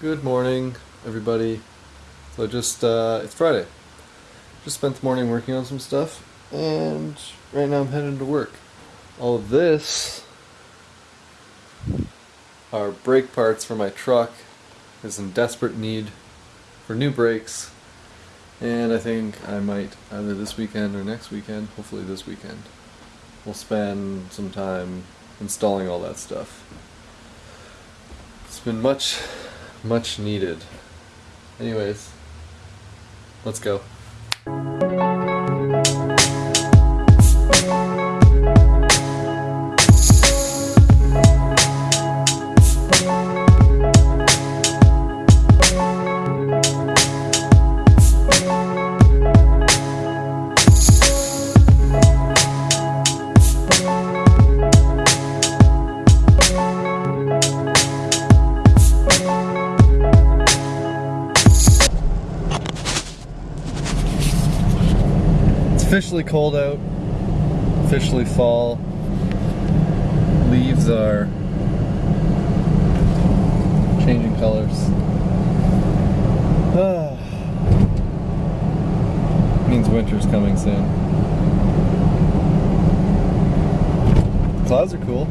Good morning, everybody. So just, uh, it's Friday. Just spent the morning working on some stuff, and right now I'm heading to work. All of this are brake parts for my truck. Is in desperate need for new brakes, and I think I might either this weekend or next weekend, hopefully this weekend, we'll spend some time installing all that stuff. It's been much, much needed. Anyways, let's go. Officially cold out, officially fall. Leaves are changing colors. Ah. Means winter's coming soon. Clouds are cool.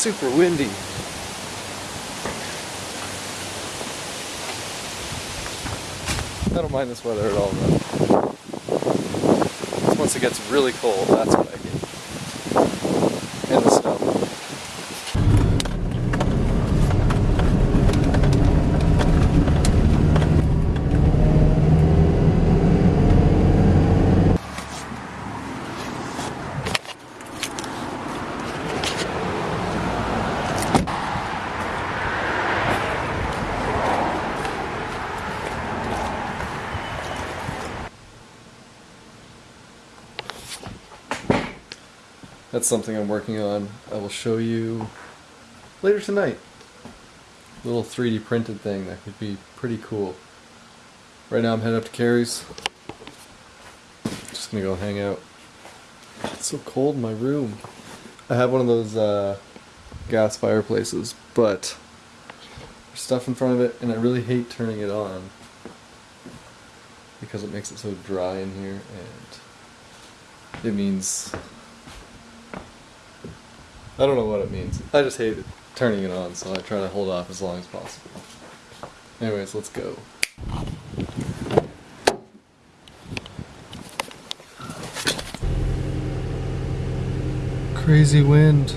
Super windy. I don't mind this weather at all though. Once it gets really cold, that's what I hate. And the snow. That's something I'm working on. I will show you later tonight. Little 3D printed thing that could be pretty cool. Right now I'm heading up to Carrie's. Just gonna go hang out. It's so cold in my room. I have one of those uh, gas fireplaces, but there's stuff in front of it, and I really hate turning it on because it makes it so dry in here, and it means I don't know what it means. I just hate it, turning it on, so I try to hold off as long as possible. Anyways, let's go. Crazy wind.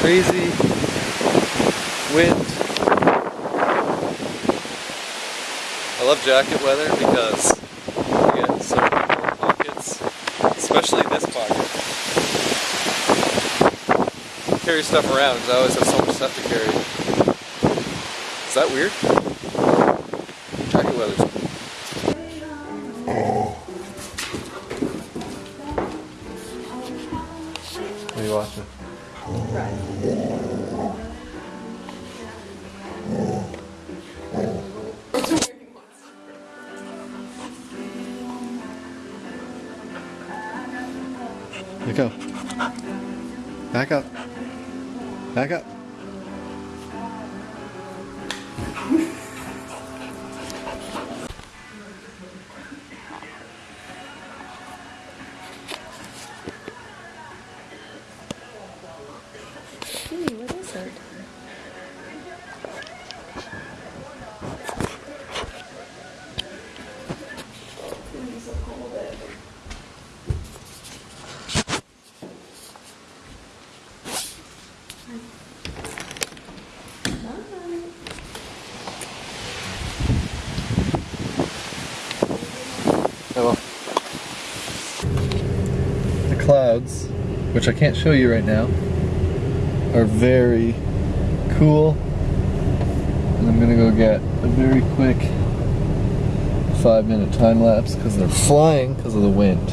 Crazy wind. I love jacket weather because you get so many pockets, especially this pocket. Carry stuff around because I always have so much stuff to carry. Is that weird? Jacket weather's Go. Back up. Back up. Clouds, which I can't show you right now, are very cool. And I'm gonna go get a very quick five minute time lapse because they're flying because of the wind.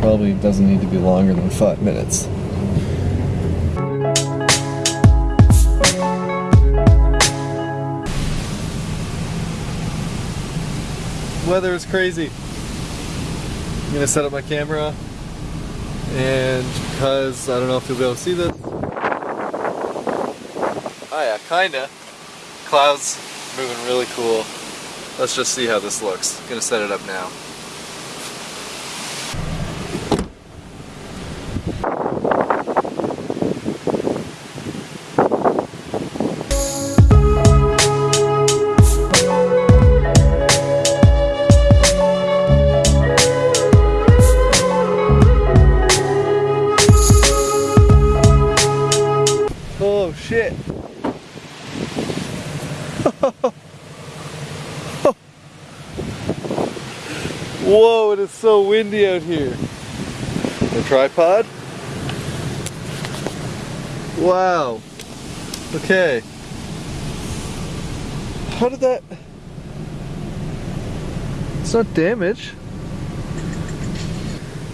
Probably doesn't need to be longer than five minutes. Weather is crazy. I'm gonna set up my camera and because I don't know if you'll be able to see this. Oh yeah, kinda. Clouds moving really cool. Let's just see how this looks. Gonna set it up now. Shit. Whoa, it is so windy out here. The tripod? Wow. Okay. How did that... It's not damage.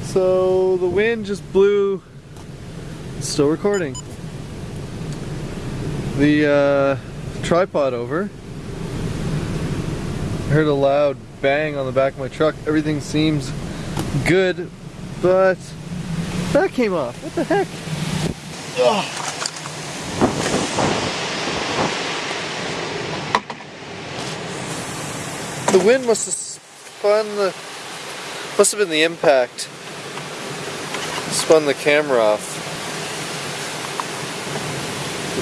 So the wind just blew... It's still recording. The uh, tripod over. I heard a loud bang on the back of my truck. Everything seems good, but that came off. What the heck? Ugh. The wind must have spun the. Must have been the impact. Spun the camera off.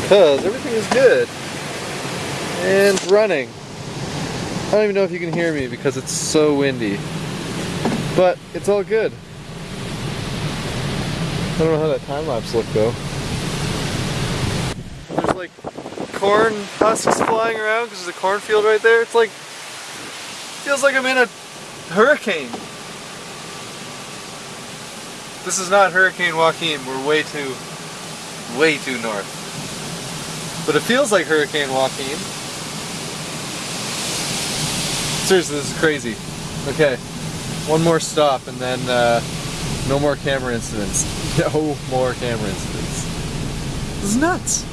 Because everything is good. And running. I don't even know if you can hear me because it's so windy. But it's all good. I don't know how that time lapse looked though. There's like corn husks flying around because there's a cornfield right there. It's like, feels like I'm in a hurricane. This is not Hurricane Joaquin. We're way too, way too north. But it feels like Hurricane Joaquin. Seriously, this is crazy. Okay, one more stop and then uh, no more camera incidents. No more camera incidents. This is nuts.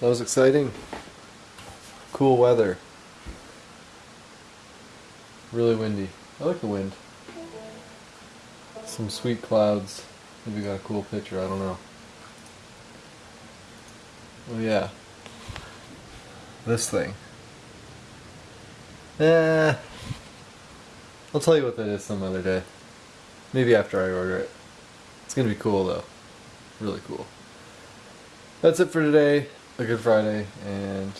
That was exciting. Cool weather. Really windy. I like the wind. Some sweet clouds. Maybe got a cool picture, I don't know. Oh yeah. This thing. Eh. I'll tell you what that is some other day. Maybe after I order it. It's gonna be cool though. Really cool. That's it for today. A good Friday and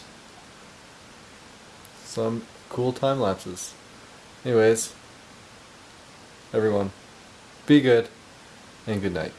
some cool time lapses. Anyways, everyone, be good and good night.